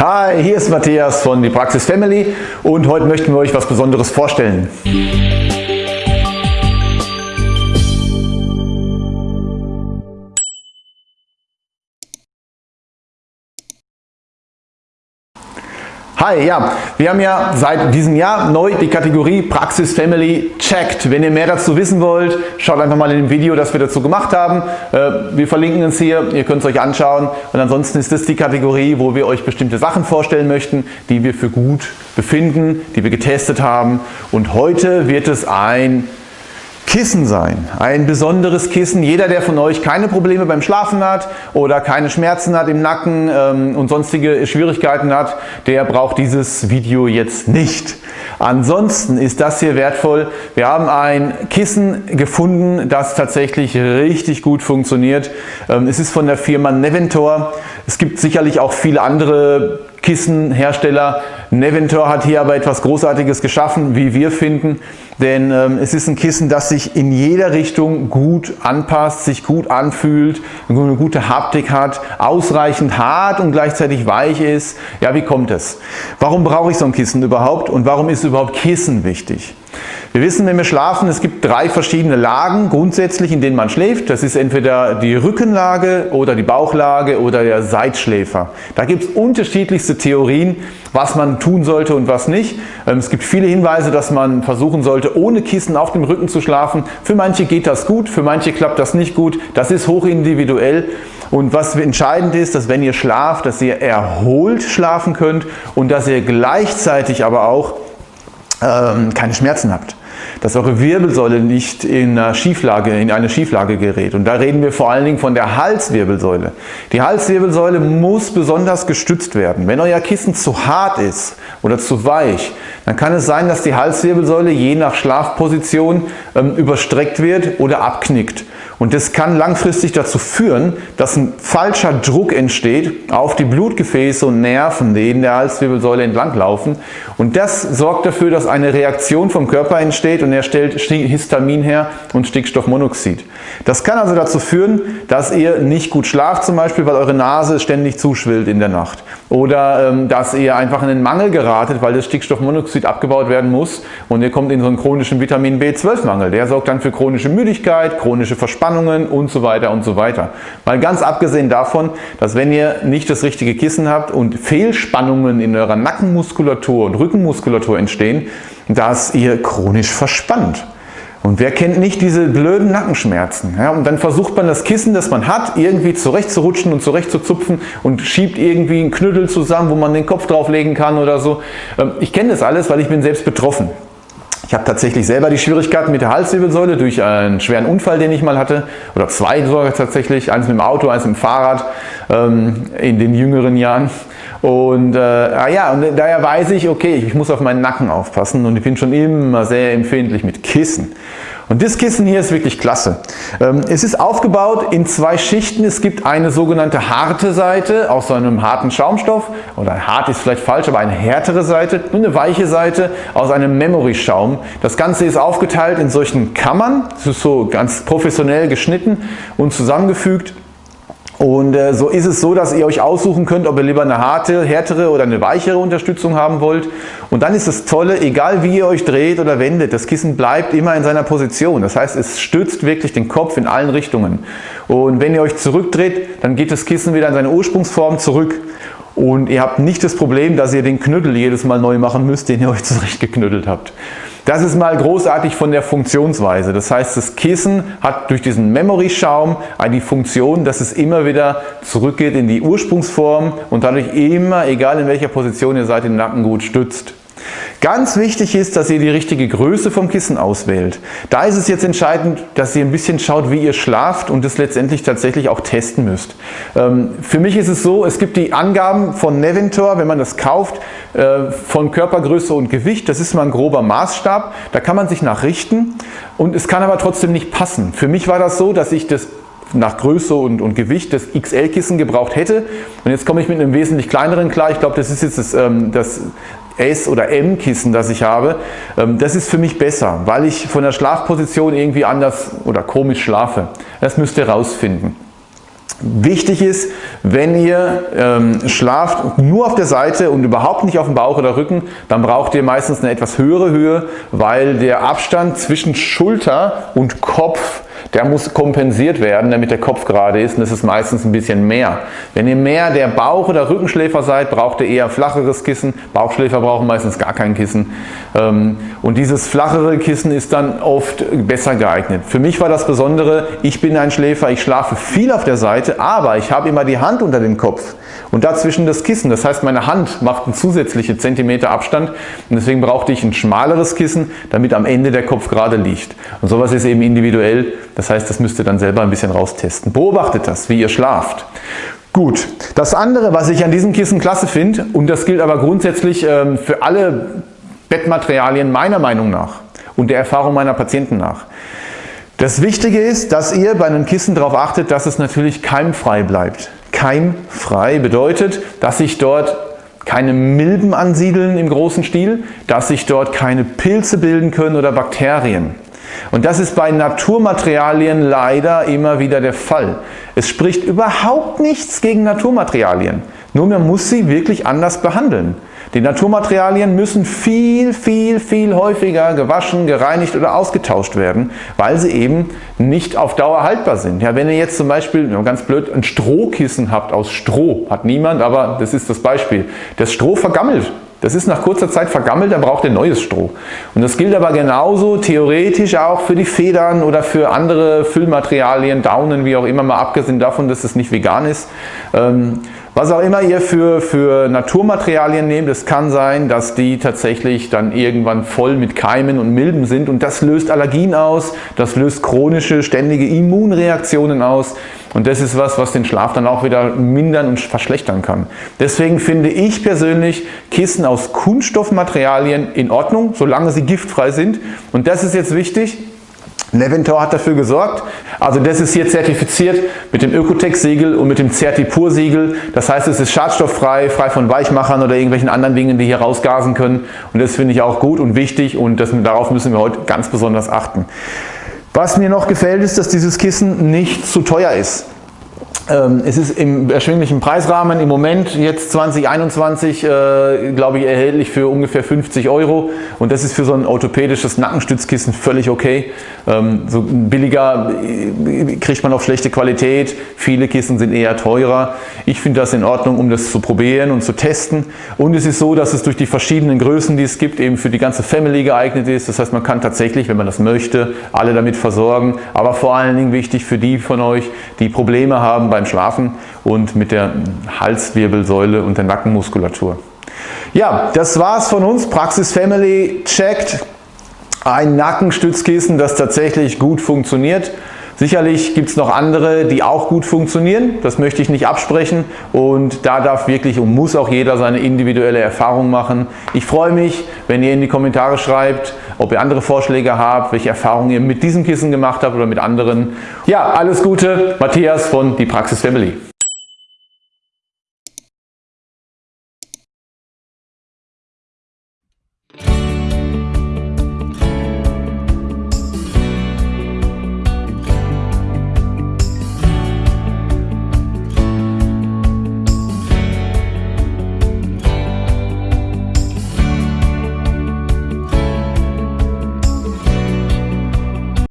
Hi, hier ist Matthias von die Praxis Family und heute möchten wir euch was Besonderes vorstellen. Hi, ja, wir haben ja seit diesem Jahr neu die Kategorie Praxis Family checkt. Wenn ihr mehr dazu wissen wollt, schaut einfach mal in dem Video, das wir dazu gemacht haben. Äh, wir verlinken es hier, ihr könnt es euch anschauen und ansonsten ist das die Kategorie, wo wir euch bestimmte Sachen vorstellen möchten, die wir für gut befinden, die wir getestet haben und heute wird es ein Kissen sein. Ein besonderes Kissen. Jeder, der von euch keine Probleme beim Schlafen hat oder keine Schmerzen hat im Nacken ähm, und sonstige Schwierigkeiten hat, der braucht dieses Video jetzt nicht. Ansonsten ist das hier wertvoll. Wir haben ein Kissen gefunden, das tatsächlich richtig gut funktioniert. Ähm, es ist von der Firma Neventor. Es gibt sicherlich auch viele andere Kissenhersteller. Neventor hat hier aber etwas Großartiges geschaffen, wie wir finden, denn ähm, es ist ein Kissen, das sich in jeder Richtung gut anpasst, sich gut anfühlt, eine gute Haptik hat, ausreichend hart und gleichzeitig weich ist. Ja, wie kommt es? Warum brauche ich so ein Kissen überhaupt und warum ist überhaupt Kissen wichtig? Wir wissen, wenn wir schlafen, es gibt drei verschiedene Lagen grundsätzlich, in denen man schläft. Das ist entweder die Rückenlage oder die Bauchlage oder der Seitschläfer. Da gibt es unterschiedlichste Theorien, was man tun sollte und was nicht. Ähm, es gibt viele Hinweise, dass man versuchen sollte, ohne Kissen auf dem Rücken zu schlafen. Für manche geht das gut, für manche klappt das nicht gut. Das ist hochindividuell. Und was entscheidend ist, dass wenn ihr schlaft, dass ihr erholt schlafen könnt und dass ihr gleichzeitig aber auch ähm, keine Schmerzen habt dass eure Wirbelsäule nicht in eine Schieflage, in eine Schieflage gerät. Und da reden wir vor allen Dingen von der Halswirbelsäule. Die Halswirbelsäule muss besonders gestützt werden. Wenn euer Kissen zu hart ist oder zu weich, dann kann es sein, dass die Halswirbelsäule je nach Schlafposition ähm, überstreckt wird oder abknickt. Und das kann langfristig dazu führen, dass ein falscher Druck entsteht auf die Blutgefäße und Nerven, die in der Halswirbelsäule entlang laufen. Und das sorgt dafür, dass eine Reaktion vom Körper entsteht und er stellt Histamin her und Stickstoffmonoxid. Das kann also dazu führen, dass ihr nicht gut schlaft zum Beispiel, weil eure Nase ständig zuschwillt in der Nacht. Oder ähm, dass ihr einfach in den Mangel geratet, weil das Stickstoffmonoxid abgebaut werden muss und ihr kommt in so einen chronischen Vitamin B12-Mangel. Der sorgt dann für chronische Müdigkeit, chronische Verspannungen und so weiter und so weiter. Mal ganz abgesehen davon, dass wenn ihr nicht das richtige Kissen habt und Fehlspannungen in eurer Nackenmuskulatur und Rückenmuskulatur entstehen, dass ihr chronisch verspannt. Und wer kennt nicht diese blöden Nackenschmerzen? Ja, und dann versucht man das Kissen, das man hat, irgendwie zurechtzurutschen und zurechtzuzupfen und schiebt irgendwie einen Knüttel zusammen, wo man den Kopf drauflegen kann oder so. Ähm, ich kenne das alles, weil ich bin selbst betroffen. Ich habe tatsächlich selber die Schwierigkeiten mit der Halswirbelsäule durch einen schweren Unfall, den ich mal hatte, oder zwei sogar tatsächlich, eins mit dem Auto, eins mit dem Fahrrad ähm, in den jüngeren Jahren. Und äh, ah ja, und daher weiß ich, okay, ich muss auf meinen Nacken aufpassen und ich bin schon immer sehr empfindlich mit Kissen. Und das Kissen hier ist wirklich klasse. Ähm, es ist aufgebaut in zwei Schichten. Es gibt eine sogenannte harte Seite aus so einem harten Schaumstoff oder hart ist vielleicht falsch, aber eine härtere Seite und eine weiche Seite aus einem Memory Schaum. Das Ganze ist aufgeteilt in solchen Kammern. Es ist so ganz professionell geschnitten und zusammengefügt und äh, so ist es so, dass ihr euch aussuchen könnt, ob ihr lieber eine harte, härtere oder eine weichere Unterstützung haben wollt. Und dann ist das Tolle, egal wie ihr euch dreht oder wendet, das Kissen bleibt immer in seiner Position. Das heißt, es stützt wirklich den Kopf in allen Richtungen. Und wenn ihr euch zurückdreht, dann geht das Kissen wieder in seine Ursprungsform zurück. Und ihr habt nicht das Problem, dass ihr den Knüttel jedes Mal neu machen müsst, den ihr euch zurechtgeknüttelt habt. Das ist mal großartig von der Funktionsweise. Das heißt, das Kissen hat durch diesen Memory-Schaum die Funktion, dass es immer wieder zurückgeht in die Ursprungsform und dadurch immer, egal in welcher Position ihr seid, den Nacken gut stützt. Ganz wichtig ist, dass ihr die richtige Größe vom Kissen auswählt. Da ist es jetzt entscheidend, dass ihr ein bisschen schaut, wie ihr schlaft und es letztendlich tatsächlich auch testen müsst. Ähm, für mich ist es so, es gibt die Angaben von Neventor, wenn man das kauft, äh, von Körpergröße und Gewicht. Das ist mal ein grober Maßstab. Da kann man sich nachrichten und es kann aber trotzdem nicht passen. Für mich war das so, dass ich das nach Größe und, und Gewicht das XL-Kissen gebraucht hätte. Und jetzt komme ich mit einem wesentlich kleineren klar. Ich glaube, das ist jetzt das, ähm, das S- oder M-Kissen, das ich habe. Ähm, das ist für mich besser, weil ich von der Schlafposition irgendwie anders oder komisch schlafe. Das müsst ihr rausfinden. Wichtig ist, wenn ihr ähm, schlaft nur auf der Seite und überhaupt nicht auf dem Bauch oder Rücken, dann braucht ihr meistens eine etwas höhere Höhe, weil der Abstand zwischen Schulter und Kopf der muss kompensiert werden, damit der Kopf gerade ist und das ist meistens ein bisschen mehr. Wenn ihr mehr der Bauch- oder Rückenschläfer seid, braucht ihr eher flacheres Kissen. Bauchschläfer brauchen meistens gar kein Kissen. Ähm, und dieses flachere Kissen ist dann oft besser geeignet. Für mich war das Besondere, ich bin ein Schläfer, ich schlafe viel auf der Seite, aber ich habe immer die Hand unter dem Kopf und dazwischen das Kissen. Das heißt, meine Hand macht einen zusätzlichen Zentimeter Abstand und deswegen brauchte ich ein schmaleres Kissen, damit am Ende der Kopf gerade liegt. Und sowas ist eben individuell. Das heißt, das müsst ihr dann selber ein bisschen raustesten. Beobachtet das, wie ihr schlaft. Gut, das andere, was ich an diesem Kissen klasse finde, und das gilt aber grundsätzlich ähm, für alle Bettmaterialien meiner Meinung nach und der Erfahrung meiner Patienten nach. Das Wichtige ist, dass ihr bei einem Kissen darauf achtet, dass es natürlich keimfrei bleibt. Keimfrei bedeutet, dass sich dort keine Milben ansiedeln im großen Stil, dass sich dort keine Pilze bilden können oder Bakterien. Und das ist bei Naturmaterialien leider immer wieder der Fall. Es spricht überhaupt nichts gegen Naturmaterialien, nur man muss sie wirklich anders behandeln. Die Naturmaterialien müssen viel, viel, viel häufiger gewaschen, gereinigt oder ausgetauscht werden, weil sie eben nicht auf Dauer haltbar sind. Ja, wenn ihr jetzt zum Beispiel, ganz blöd, ein Strohkissen habt aus Stroh, hat niemand, aber das ist das Beispiel. Das Stroh vergammelt. Das ist nach kurzer Zeit vergammelt, dann braucht ihr neues Stroh. Und das gilt aber genauso theoretisch auch für die Federn oder für andere Füllmaterialien, Daunen, wie auch immer, mal abgesehen davon, dass es nicht vegan ist. Was auch immer ihr für, für Naturmaterialien nehmt, es kann sein, dass die tatsächlich dann irgendwann voll mit Keimen und Milben sind und das löst Allergien aus, das löst chronische, ständige Immunreaktionen aus und das ist was, was den Schlaf dann auch wieder mindern und verschlechtern kann. Deswegen finde ich persönlich Kissen aus Kunststoffmaterialien in Ordnung, solange sie giftfrei sind und das ist jetzt wichtig, Neventor hat dafür gesorgt. Also das ist hier zertifiziert mit dem Ökotech-Siegel und mit dem Certipur-Siegel. Das heißt, es ist schadstofffrei, frei von Weichmachern oder irgendwelchen anderen Dingen, die hier rausgasen können. Und das finde ich auch gut und wichtig und das, darauf müssen wir heute ganz besonders achten. Was mir noch gefällt, ist, dass dieses Kissen nicht zu teuer ist. Ähm, es ist im erschwinglichen Preisrahmen im Moment jetzt 2021 äh, glaube ich erhältlich für ungefähr 50 Euro und das ist für so ein orthopädisches Nackenstützkissen völlig okay. Ähm, so billiger äh, kriegt man auch schlechte Qualität, viele Kissen sind eher teurer. Ich finde das in Ordnung, um das zu probieren und zu testen und es ist so, dass es durch die verschiedenen Größen, die es gibt, eben für die ganze Family geeignet ist. Das heißt, man kann tatsächlich, wenn man das möchte, alle damit versorgen, aber vor allen Dingen wichtig für die von euch, die Probleme haben bei beim Schlafen und mit der Halswirbelsäule und der Nackenmuskulatur. Ja, das war's von uns. Praxis Family checkt ein Nackenstützkissen, das tatsächlich gut funktioniert. Sicherlich gibt es noch andere, die auch gut funktionieren, das möchte ich nicht absprechen und da darf wirklich und muss auch jeder seine individuelle Erfahrung machen. Ich freue mich, wenn ihr in die Kommentare schreibt, ob ihr andere Vorschläge habt, welche Erfahrungen ihr mit diesem Kissen gemacht habt oder mit anderen. Ja, alles Gute, Matthias von Die Praxis Family.